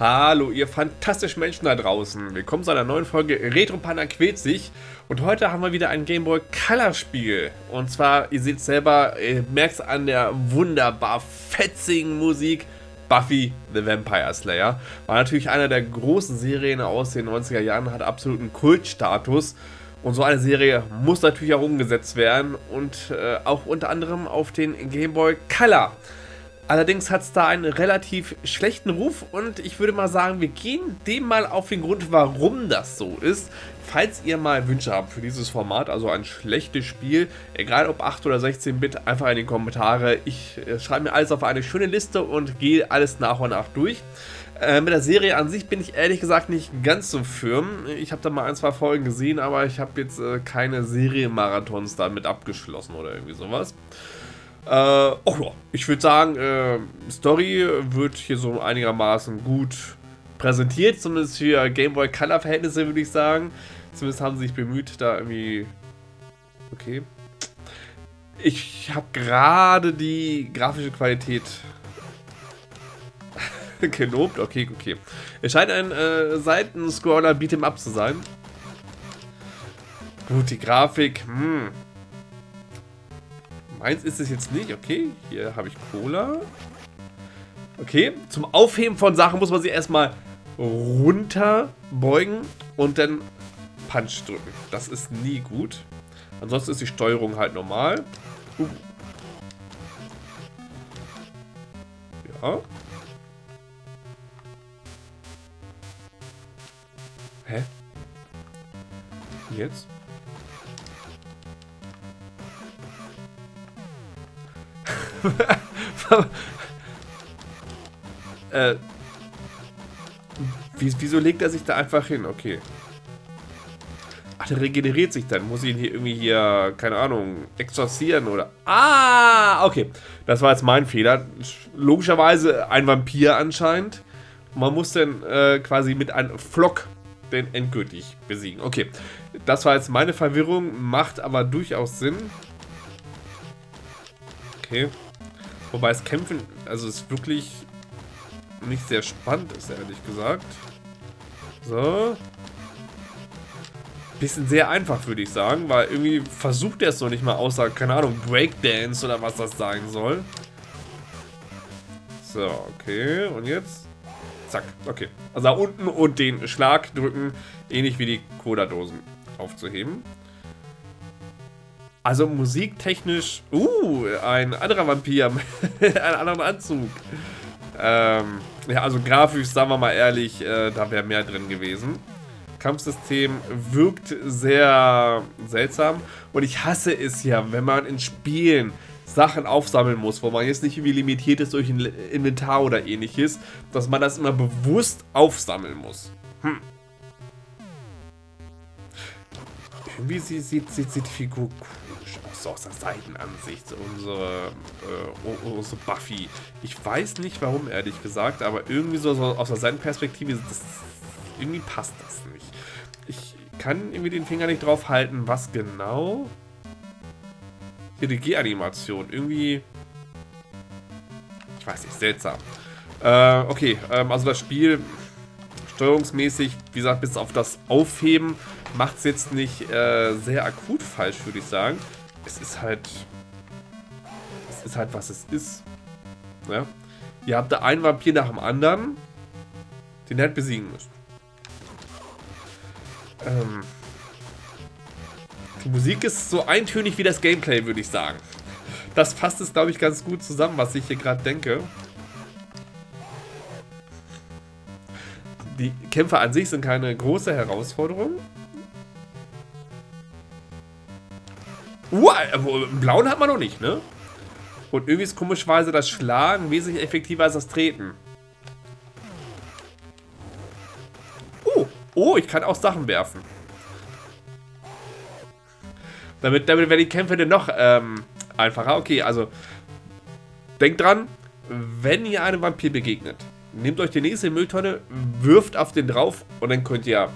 Hallo, ihr fantastischen Menschen da draußen. Willkommen zu einer neuen Folge Retro Panda quält sich. Und heute haben wir wieder ein Game Boy Color Spiel. Und zwar, ihr seht selber, ihr merkt es an der wunderbar fetzigen Musik. Buffy the Vampire Slayer. War natürlich einer der großen Serien aus den 90er Jahren, hat absoluten Kultstatus. Und so eine Serie muss natürlich auch umgesetzt werden und äh, auch unter anderem auf den Game Boy Color. Allerdings hat es da einen relativ schlechten Ruf und ich würde mal sagen, wir gehen dem mal auf den Grund, warum das so ist. Falls ihr mal Wünsche habt für dieses Format, also ein schlechtes Spiel, egal ob 8 oder 16-Bit, einfach in die Kommentare. Ich äh, schreibe mir alles auf eine schöne Liste und gehe alles nach und nach durch. Äh, mit der Serie an sich bin ich ehrlich gesagt nicht ganz so firm. Ich habe da mal ein, zwei Folgen gesehen, aber ich habe jetzt äh, keine Serienmarathons damit abgeschlossen oder irgendwie sowas. Äh, oh ja, ich würde sagen, äh, Story wird hier so einigermaßen gut präsentiert, zumindest für Game Boy Color Verhältnisse würde ich sagen. Zumindest haben sie sich bemüht, da irgendwie... Okay. Ich habe gerade die grafische Qualität gelobt. Okay, okay. Es scheint ein äh, Seitenscroller Beat'em Up zu sein. Gut, die Grafik, hm, Meins ist es jetzt nicht. Okay, hier habe ich Cola. Okay, zum Aufheben von Sachen muss man sie erstmal runterbeugen und dann Punch drücken. Das ist nie gut. Ansonsten ist die Steuerung halt normal. Uh. Ja. Hä? Jetzt? äh, wieso legt er sich da einfach hin? Okay. Ach, der regeneriert sich dann. Muss ich ihn hier irgendwie hier, keine Ahnung, exorzieren oder... Ah, okay. Das war jetzt mein Fehler. Logischerweise ein Vampir anscheinend. Man muss dann äh, quasi mit einem Flock den endgültig besiegen. Okay, das war jetzt meine Verwirrung, macht aber durchaus Sinn. Okay. Wobei es Kämpfen, also es wirklich nicht sehr spannend ist, ehrlich gesagt. So. Bisschen sehr einfach, würde ich sagen, weil irgendwie versucht er es noch nicht mal außer, keine Ahnung, Breakdance oder was das sein soll. So, okay. Und jetzt? Zack, okay. Also da unten und den Schlag drücken, ähnlich wie die Cola-Dosen aufzuheben. Also musiktechnisch, uh, ein anderer Vampir mit einem anderen Anzug. Ähm, ja, also grafisch, sagen wir mal ehrlich, äh, da wäre mehr drin gewesen. Kampfsystem wirkt sehr seltsam und ich hasse es ja, wenn man in Spielen Sachen aufsammeln muss, wo man jetzt nicht irgendwie limitiert ist durch ein Inventar oder ähnliches, dass man das immer bewusst aufsammeln muss. Hm. Irgendwie sieht, sieht, sieht, die Figur so aus der Seitenansicht, unsere, äh, unsere Buffy. Ich weiß nicht warum, ehrlich gesagt, aber irgendwie so, so aus der Seitenperspektive, das, irgendwie passt das nicht. Ich kann irgendwie den Finger nicht drauf halten, was genau... Hier die G-Animation, irgendwie... Ich weiß nicht, seltsam. Äh, okay, ähm, also das Spiel steuerungsmäßig, wie gesagt, bis auf das Aufheben macht es jetzt nicht äh, sehr akut falsch, würde ich sagen. Es ist halt... Es ist halt, was es ist. Ja? Ihr habt da einen Vampir nach dem anderen, den ihr halt besiegen müsst. Ähm, die Musik ist so eintönig wie das Gameplay, würde ich sagen. Das fasst es, glaube ich, ganz gut zusammen, was ich hier gerade denke. Die Kämpfe an sich sind keine große Herausforderung. Uh, blauen hat man noch nicht, ne? Und irgendwie ist komischweise das Schlagen wesentlich effektiver als das Treten. Oh, oh, ich kann auch Sachen werfen. Damit, damit werden die Kämpfe dann noch ähm, einfacher. Okay, also denkt dran, wenn ihr einem Vampir begegnet, nehmt euch die nächste Mülltonne, wirft auf den drauf und dann könnt ihr,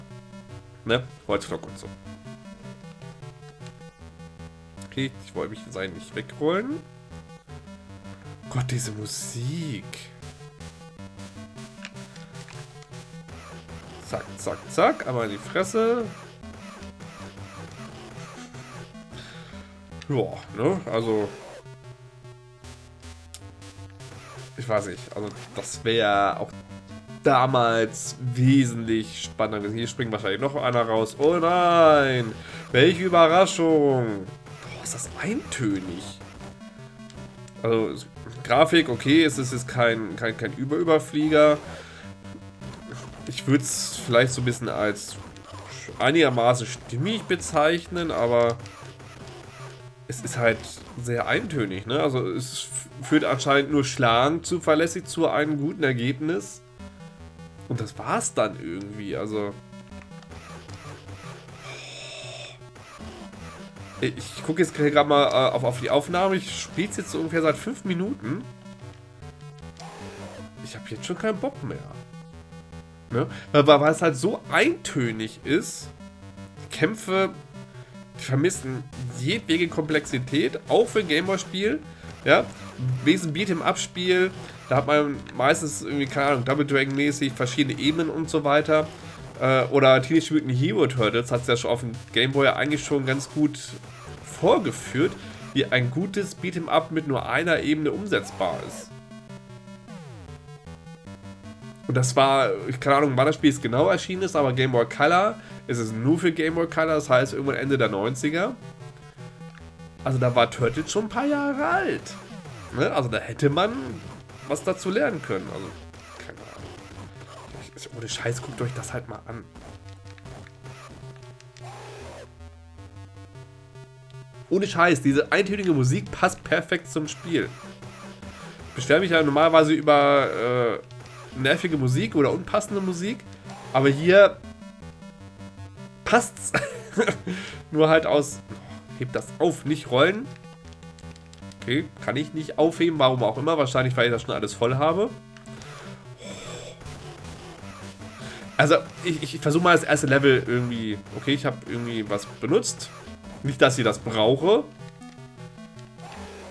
ne, Holzflock und so. Okay, ich wollte mich sein nicht wegrollen. Gott, diese Musik. zack, zack. Aber in die Fresse. Ja, ne? Also. Ich weiß nicht. Also, das wäre auch damals wesentlich spannender gewesen. Hier springt wahrscheinlich noch einer raus. Oh nein! Welche Überraschung! Boah, ist das eintönig. Also, Grafik, okay, es ist jetzt kein, kein, kein Über-Überflieger. Ich würde es vielleicht so ein bisschen als einigermaßen stimmig bezeichnen, aber es ist halt sehr eintönig, ne? Also es führt anscheinend nur schlagend zuverlässig zu einem guten Ergebnis. Und das war's dann irgendwie, also... Ich gucke jetzt gerade mal äh, auf, auf die Aufnahme. Ich spiele es jetzt so ungefähr seit 5 Minuten. Ich habe jetzt schon keinen Bock mehr. Ne? Weil, weil es halt so eintönig ist. Kämpfe vermissen jedwege Komplexität, auch für ein Gameboy-Spiel. Ja, Wesen Beat'em-Up-Spiel, da hat man meistens irgendwie, keine Ahnung, Double Dragon-mäßig verschiedene Ebenen und so weiter. Äh, oder Teenage Mutant Hero Turtles hat es ja schon auf dem Gameboy eigentlich schon ganz gut vorgeführt, wie ein gutes Beat'em-Up mit nur einer Ebene umsetzbar ist. Und das war, ich keine Ahnung, wann das Spiel jetzt genau erschienen ist, aber Game Boy Color ist es nur für Game Boy Color, das heißt irgendwann Ende der 90er. Also da war Turtles schon ein paar Jahre alt. Ne? Also da hätte man was dazu lernen können. Also, keine Ahnung. Ohne Scheiß, guckt euch das halt mal an. Ohne Scheiß, diese eintönige Musik passt perfekt zum Spiel. Ich beschwere mich ja normalerweise über äh, nervige Musik oder unpassende Musik. Aber hier passt's. Nur halt aus... Heb das auf, nicht rollen. Okay, kann ich nicht aufheben, warum auch immer. Wahrscheinlich, weil ich das schon alles voll habe. Also, ich, ich versuche mal das erste Level irgendwie... Okay, ich habe irgendwie was benutzt. Nicht, dass ich das brauche.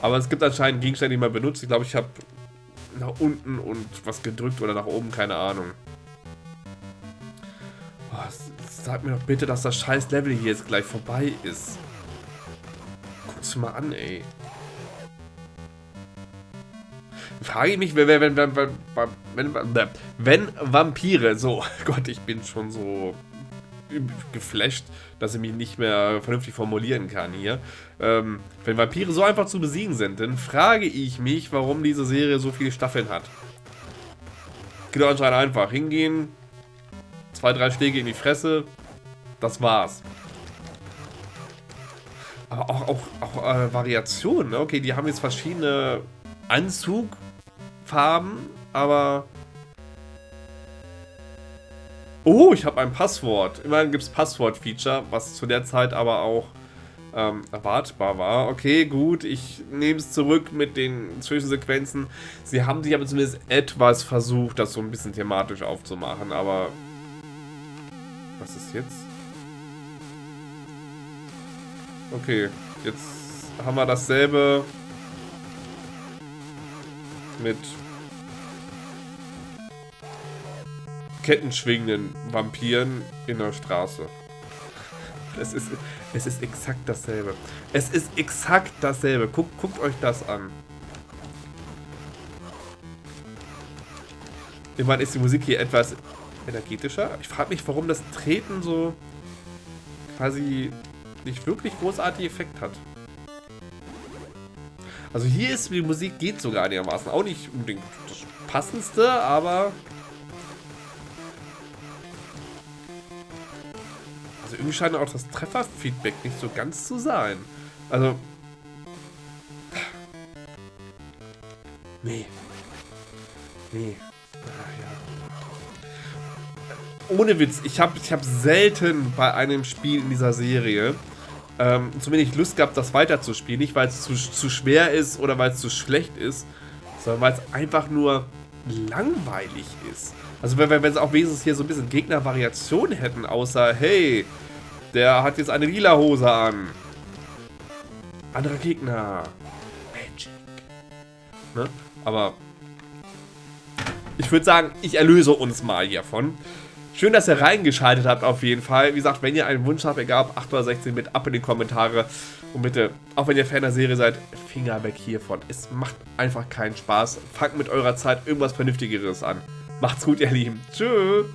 Aber es gibt anscheinend Gegenstände, die man benutzt. Ich glaube, ich habe nach unten und was gedrückt oder nach oben, keine Ahnung. Oh, sag mir doch bitte, dass das scheiß Level hier jetzt gleich vorbei ist. Guck's mal an, ey. Frage ich mich, wenn, wenn, wenn, wenn, wenn, wenn Vampire, so, Gott, ich bin schon so geflasht, dass ich mich nicht mehr vernünftig formulieren kann hier. Ähm, wenn Vampire so einfach zu besiegen sind, dann frage ich mich, warum diese Serie so viele Staffeln hat. Geht doch anscheinend einfach. Hingehen, zwei, drei Schläge in die Fresse, das war's. Aber auch, auch, auch äh, Variationen, ne? Okay, die haben jetzt verschiedene Anzugfarben, aber Oh, ich habe ein Passwort. Immerhin gibt es Passwort-Feature, was zu der Zeit aber auch ähm, erwartbar war. Okay, gut, ich nehme es zurück mit den Zwischensequenzen. Sie haben sich aber zumindest etwas versucht, das so ein bisschen thematisch aufzumachen, aber... Was ist jetzt? Okay, jetzt haben wir dasselbe mit kettenschwingenden Vampiren in der Straße. Es ist, es ist exakt dasselbe. Es ist exakt dasselbe. Guckt, guckt euch das an. Immerhin ist die Musik hier etwas energetischer. Ich frage mich, warum das Treten so quasi nicht wirklich großartig Effekt hat. Also hier ist die Musik geht sogar einigermaßen. Auch nicht unbedingt das passendste, aber Also irgendwie scheint auch das Trefferfeedback nicht so ganz zu sein. Also... Nee. Nee. ja. Ohne Witz, ich habe ich hab selten bei einem Spiel in dieser Serie ähm, zumindest Lust gehabt, das weiterzuspielen. Nicht, weil es zu, zu schwer ist oder weil es zu schlecht ist, sondern weil es einfach nur langweilig ist. Also wenn, wenn, wenn sie auch wenigstens hier so ein bisschen Gegnervariation hätten, außer, hey, der hat jetzt eine lila Hose an. Anderer Gegner. Magic. Ne? Aber ich würde sagen, ich erlöse uns mal hiervon. Schön, dass ihr reingeschaltet habt auf jeden Fall. Wie gesagt, wenn ihr einen Wunsch habt, egal ob 8 oder 16, mit ab in die Kommentare. Und bitte, auch wenn ihr Fan der Serie seid, Finger weg hiervon. Es macht einfach keinen Spaß. Fangt mit eurer Zeit irgendwas Vernünftigeres an. Macht's gut, ihr Lieben. Tschüss.